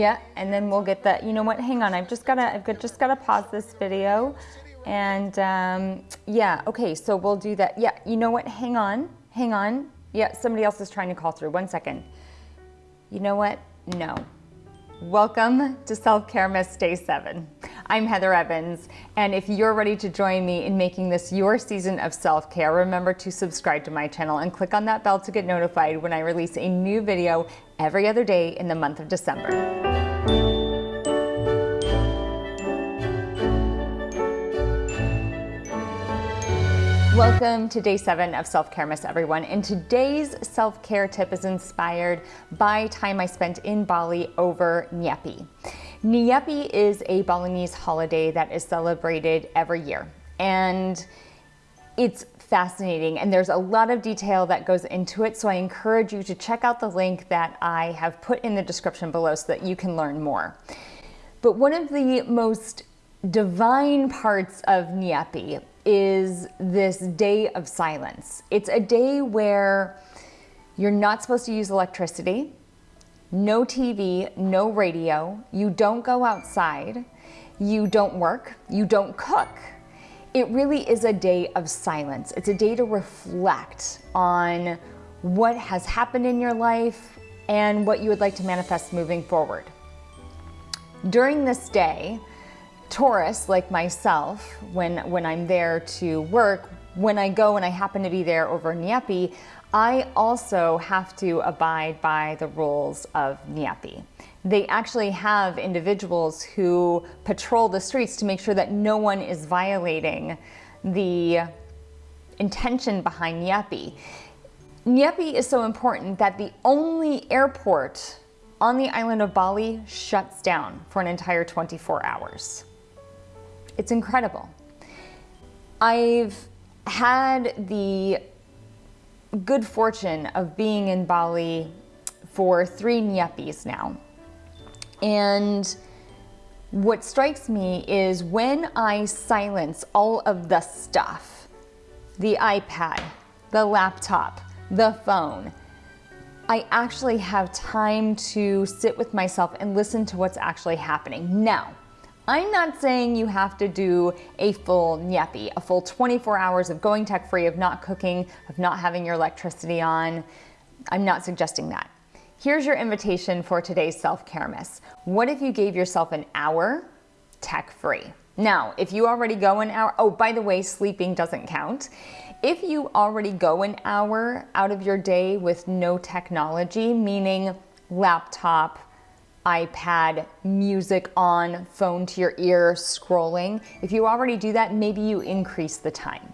Yeah, and then we'll get that. you know what, hang on, I've just gotta, I've just gotta pause this video. And um, yeah, okay, so we'll do that. Yeah, you know what, hang on, hang on. Yeah, somebody else is trying to call through, one second. You know what, no. Welcome to Self-Care Miss Day 7. I'm Heather Evans, and if you're ready to join me in making this your season of self-care, remember to subscribe to my channel and click on that bell to get notified when I release a new video every other day in the month of December. Welcome to day seven of Self-Care Miss everyone. And today's self-care tip is inspired by time I spent in Bali over Nyepi. Nyepi is a Balinese holiday that is celebrated every year. And it's fascinating and there's a lot of detail that goes into it. So I encourage you to check out the link that I have put in the description below so that you can learn more. But one of the most divine parts of Nyepi is this day of silence. It's a day where you're not supposed to use electricity, no TV, no radio, you don't go outside, you don't work, you don't cook. It really is a day of silence. It's a day to reflect on what has happened in your life and what you would like to manifest moving forward. During this day, tourists like myself, when, when I'm there to work, when I go and I happen to be there over Nyepi, I also have to abide by the rules of Nyepi. They actually have individuals who patrol the streets to make sure that no one is violating the intention behind Nyepi. Nyepi is so important that the only airport on the island of Bali shuts down for an entire 24 hours. It's incredible. I've had the good fortune of being in Bali for three Nyepis now. And what strikes me is when I silence all of the stuff, the iPad, the laptop, the phone, I actually have time to sit with myself and listen to what's actually happening. Now, I'm not saying you have to do a full nyepi, a full 24 hours of going tech free, of not cooking, of not having your electricity on. I'm not suggesting that. Here's your invitation for today's self-care miss. What if you gave yourself an hour tech free? Now, if you already go an hour, oh, by the way, sleeping doesn't count. If you already go an hour out of your day with no technology, meaning laptop, iPad, music on, phone to your ear, scrolling. If you already do that, maybe you increase the time.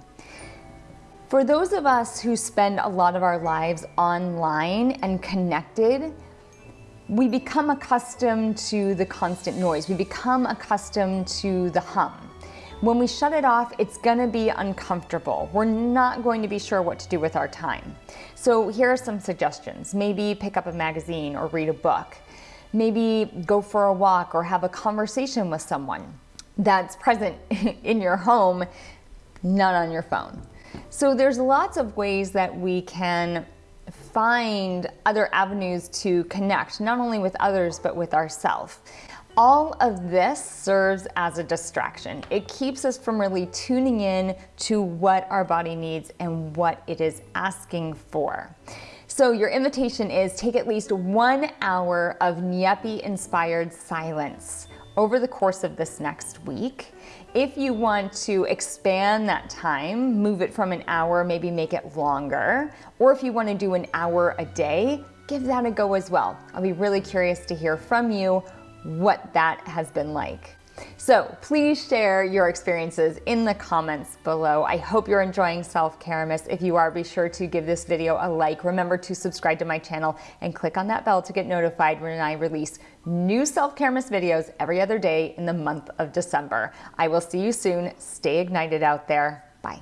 For those of us who spend a lot of our lives online and connected, we become accustomed to the constant noise. We become accustomed to the hum. When we shut it off, it's gonna be uncomfortable. We're not going to be sure what to do with our time. So here are some suggestions. Maybe pick up a magazine or read a book maybe go for a walk or have a conversation with someone that's present in your home, not on your phone. So there's lots of ways that we can find other avenues to connect, not only with others, but with ourselves. All of this serves as a distraction. It keeps us from really tuning in to what our body needs and what it is asking for. So your invitation is take at least one hour of Nyepi inspired silence over the course of this next week. If you want to expand that time, move it from an hour, maybe make it longer, or if you want to do an hour a day, give that a go as well. I'll be really curious to hear from you what that has been like. So please share your experiences in the comments below. I hope you're enjoying Self-Care Miss. If you are, be sure to give this video a like. Remember to subscribe to my channel and click on that bell to get notified when I release new Self-Care Miss videos every other day in the month of December. I will see you soon. Stay ignited out there. Bye.